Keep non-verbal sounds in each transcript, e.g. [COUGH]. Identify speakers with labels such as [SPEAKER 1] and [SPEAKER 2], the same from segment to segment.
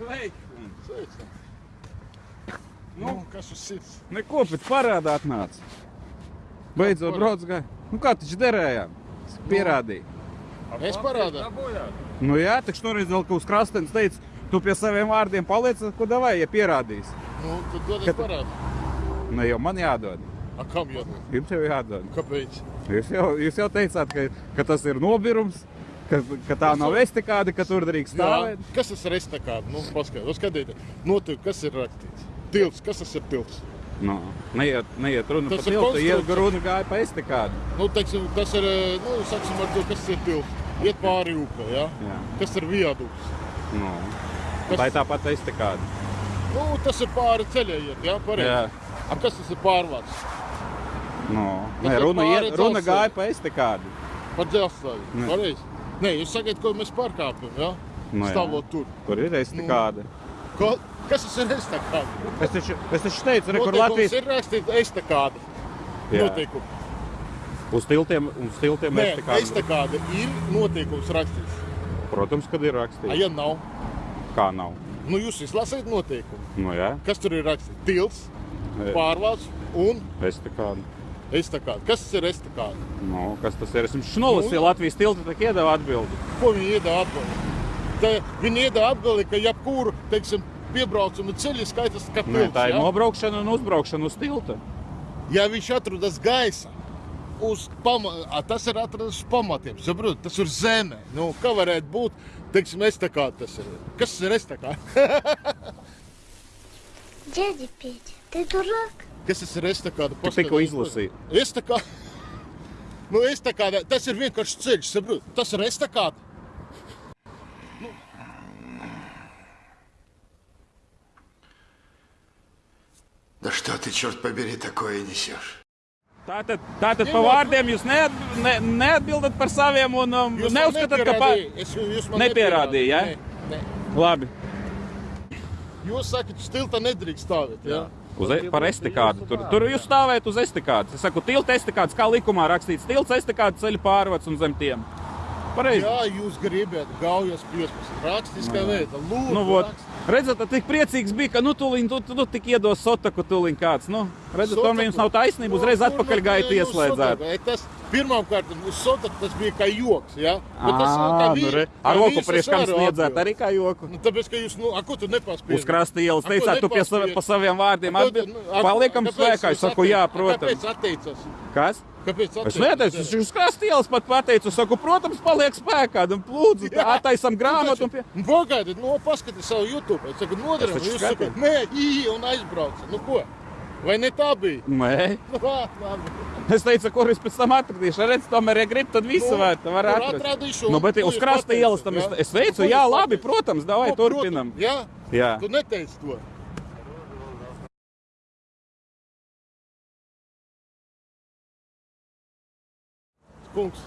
[SPEAKER 1] Sveiki!
[SPEAKER 2] Sveicam.
[SPEAKER 1] Nu,
[SPEAKER 2] Nu, kas uz sirds?
[SPEAKER 1] neko pēc parāda atnāca. Beidzot, brauc gāja. Nu, kā taču derējām? Pierādīja.
[SPEAKER 2] Es parādā.
[SPEAKER 1] Nu, jā, taču toreiz vēl kaut uz krastenes teica, tu pie saviem vārdiem paliec, ko davai, ja pierādīs.
[SPEAKER 2] Nu, tad dodies
[SPEAKER 1] Kad-
[SPEAKER 2] parādā.
[SPEAKER 1] Nu, jau man jādod.
[SPEAKER 2] A, kam jādod?
[SPEAKER 1] Jums jau jādod.
[SPEAKER 2] Kāpēc?
[SPEAKER 1] Jūs jau, jūs jau teicāt, ka, ka tas ir nobirums, ka, ka tā nav estikāda, ka tur drīkst stāvēt.
[SPEAKER 2] Kas tas ir estakāda? Nu, paskaidro, skatiet. Notiek, kas ir rakstīts? Tilts, kas tas ir tilts?
[SPEAKER 1] Nu, neiet, neiet runa
[SPEAKER 2] Tas
[SPEAKER 1] par tiltu, iet runa gāja pa estikādu.
[SPEAKER 2] Nu, teiksim, tas ir, nu, saksim ar to, kas ir tilts. Iet pāri upē, ja?
[SPEAKER 1] Jā.
[SPEAKER 2] Kas ir viaduks?
[SPEAKER 1] Nu,
[SPEAKER 2] Kas-
[SPEAKER 1] tā ir tāpat estikāda.
[SPEAKER 2] Nu, tas ir pāri ceļai iet, ja? Pareizi.
[SPEAKER 1] Jā.
[SPEAKER 2] A, kas tas ir pārvārds?
[SPEAKER 1] Nu,
[SPEAKER 2] Tas
[SPEAKER 1] nē, runa, iet, runa gāja pa estikādu.
[SPEAKER 2] Par dzelzceļu. Pareizi. Nē, jūs sakat, ko mēs pārkāpjam, ja?
[SPEAKER 1] Nu, jā.
[SPEAKER 2] Stāvot tur.
[SPEAKER 1] Tur ir estikāda.
[SPEAKER 2] Ko? Kas tas ir estakāda?
[SPEAKER 1] Es taču, es taču teicu, re, kur
[SPEAKER 2] Noteikums
[SPEAKER 1] Latvijas
[SPEAKER 2] ir rakstīts estakāda.
[SPEAKER 1] Jā.
[SPEAKER 2] Noteikumi.
[SPEAKER 1] uz tiltiem, uz tiltiem
[SPEAKER 2] Nē,
[SPEAKER 1] estikāda.
[SPEAKER 2] estakāda ir noteikums rakstīts.
[SPEAKER 1] Protams, kad ir
[SPEAKER 2] A,
[SPEAKER 1] rakstīts.
[SPEAKER 2] ja nav,
[SPEAKER 1] Kā nav?
[SPEAKER 2] nu jūs izlasīt noteikumu.
[SPEAKER 1] Nu, jā,
[SPEAKER 2] Kas tur ir rakstīts? Tils,
[SPEAKER 1] Jā.
[SPEAKER 2] pārvalds un
[SPEAKER 1] estikāda.
[SPEAKER 2] estakāda. Kas tas ir estakāda?
[SPEAKER 1] Nu, kas tas ir? Es jums nolasīju
[SPEAKER 2] Nu.
[SPEAKER 1] Latvijas tiltu, tā iedeva atbildi.
[SPEAKER 2] Ko viņi iedod atbildi? Te Viņi iedod atbildi, ka jebkuru, teiksim, piebraucumu ceļu skaitas kā
[SPEAKER 1] Nē,
[SPEAKER 2] tilts.
[SPEAKER 1] tā ir
[SPEAKER 2] ja?
[SPEAKER 1] nobraukšana un uzbraukšana uz tilta.
[SPEAKER 2] Ja viņš atrodas gaisa, uz pama, a, tas ir atrodas uz pamatiem. Saprot, tas ir zeme. Nu, kā varētu būt? Teiksim, estakāda tas ir. Kas tas ir estakāda?
[SPEAKER 3] Дядя Петя, ты дурак?
[SPEAKER 2] Kas tas ir estakāda?
[SPEAKER 1] Tu tikko izlasīji.
[SPEAKER 2] Estakāda. Nu, estakāda, tas ir vienkārši ceļš, saprot. Tas ir estakāda.
[SPEAKER 4] Да что ты, черт побери, такое несешь?
[SPEAKER 1] Tātad, tātad
[SPEAKER 2] Ņemot-
[SPEAKER 1] pa vārdiem jūs neat, ne, neatbildat par saviem un um,
[SPEAKER 2] Jūs man
[SPEAKER 1] neuzskatāt, ka pa...
[SPEAKER 2] nepierādīja- Es, jūs man
[SPEAKER 1] nepierādīja, ja?
[SPEAKER 2] Nē, nē.
[SPEAKER 1] Labi.
[SPEAKER 2] Jūs sakat, stilta nedrīkst stāvēt. Jā.
[SPEAKER 1] Uz, e- par estikādu. Tur, tur jūs stāvējat uz estikādas. Es saku, tilta estikādas, kā likumā rakstīts. Tilts estikādas ceļu pārvads un zem tiem. Pareizi.
[SPEAKER 2] Jā, jūs gribat gaujas 15. Rakstiskā veidā. Lūdzu,
[SPEAKER 1] Nu, vot,
[SPEAKER 2] rakst-
[SPEAKER 1] redzat, tik priecīgs bija, ka, nu, tūliņ, tu, tu, tu tik iedos sotaku tūliņ kāds. Nu, redzat, tomēr jums nav taisnība, uzreiz
[SPEAKER 2] Nu,
[SPEAKER 1] atpakaļ
[SPEAKER 2] nu,
[SPEAKER 1] gaitu
[SPEAKER 2] jūs e, Tas pirmkārt, uz sotaku tas bija kā joks. Ja? Bet tas
[SPEAKER 1] Ā,
[SPEAKER 2] kā
[SPEAKER 1] nu,
[SPEAKER 2] vīri-
[SPEAKER 1] re.
[SPEAKER 2] kā
[SPEAKER 1] Ar roku
[SPEAKER 2] es
[SPEAKER 1] sniedzāt
[SPEAKER 2] atbilst.
[SPEAKER 1] arī kā joku.
[SPEAKER 2] Nu, tāpēc, ka jūs, nu, a, ko tu nepaspēji?
[SPEAKER 1] Uz krasta ielas teicāt, tu pie sava, pa saviem vārdiem atbild.
[SPEAKER 2] nu,
[SPEAKER 1] Paliekam spēkā. Es saku, jā, protams.
[SPEAKER 2] Kāpēc atteicas?
[SPEAKER 1] Kas?
[SPEAKER 2] Kāpēc
[SPEAKER 1] Es
[SPEAKER 2] atteicas?
[SPEAKER 1] neteicu, es uz krasta ielas pat pateicu, es saku, protams, paliek spēkā. Un lūdzu,
[SPEAKER 2] Jā.
[SPEAKER 1] attaisam grāmatu. Un pie...
[SPEAKER 2] Nu, Pagaidiet, nu, paskatieties savu YouTube. Es saku, nodaram,
[SPEAKER 1] Es
[SPEAKER 2] jūs sakat, nē, īi, un aizbrauca. Nu, ko? Vai ne tā bija?
[SPEAKER 1] Nē, [LAUGHS]
[SPEAKER 2] Nu,
[SPEAKER 1] es teicu, kur es pēc tam atradīšu. Redz, tomēr, ja grib, tad visu
[SPEAKER 2] Nu,
[SPEAKER 1] var, var atrast.
[SPEAKER 2] atradīšu,
[SPEAKER 1] Nu, bet uz krasta ielas tam es,
[SPEAKER 2] jā?
[SPEAKER 1] es teicu,
[SPEAKER 2] Nu,
[SPEAKER 1] jā, labi, protams, davai,
[SPEAKER 2] Nu, protams,
[SPEAKER 1] turpinam.
[SPEAKER 2] Jā,
[SPEAKER 1] Jā.
[SPEAKER 2] tu neteici to. Kungs,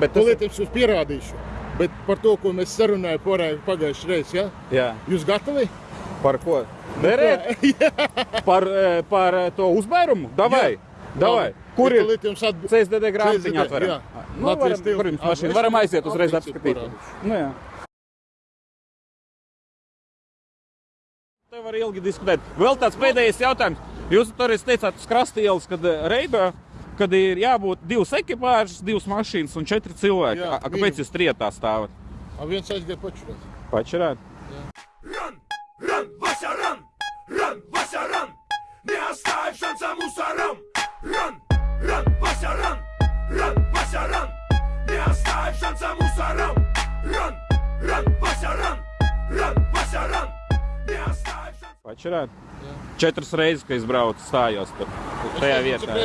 [SPEAKER 1] Bet tas,
[SPEAKER 2] tūlīt jums pierādīšu. Bet par to, ko mēs sarunājām pagājušajā reizē, ja?
[SPEAKER 1] jā,
[SPEAKER 2] jūs gatavi?
[SPEAKER 1] Par ko? Derēt? Par, eh, [LAUGHS] par eh, to uzbērumu? Davai, davai. Kur ir
[SPEAKER 2] atbild...
[SPEAKER 1] CSDD grāmatiņa
[SPEAKER 2] jā.
[SPEAKER 1] Nu, varam, kur jums mašīna? Varam aiziet uzreiz apskatīt. Nu, jā. Te var ilgi diskutēt. Vēl tāds pēdējais jautājums. Jūs tur teicāt, uz krasta ielas, kad eh, Reibā, kad ir jābūt divas ekipāžas, divas mašīnas un četri cilvēki.
[SPEAKER 2] Jā,
[SPEAKER 1] kāpēc jūs trietā stāvat?
[SPEAKER 2] A viens aizgāja pačurēt.
[SPEAKER 1] Pačerāt?
[SPEAKER 5] Jāsā mūsā ram, ran, ran, vaļā ran, ran, vaļā ran. Neatstāj šansā mūsā ram, ran, ran, vaļā ran, ran, vaļā ran. Neatstāj šansā.
[SPEAKER 1] Pačerēt? Četras reizes, ka es braucu, stājos tur. Tajā vietā.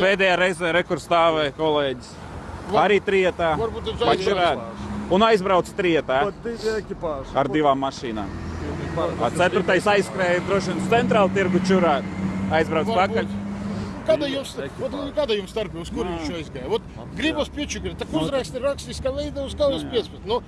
[SPEAKER 1] Pēdējā reize rekurs stāvēja kolēģis. Arī trietā.
[SPEAKER 2] Varbūt ir
[SPEAKER 1] žēl. Un aizbraucu trietā. Ar divām mašīnām. Ceturtais aizskrēja droši vien centrāla tirgu čurā. Aizbrauc pakaļ.
[SPEAKER 2] Kāda jums, ot, kāda jums starp, uz kur viņš aizgāja? Ot, gribas piečukri, tā uzraksti rakstiskā veidā uz kaujas 15. Nu,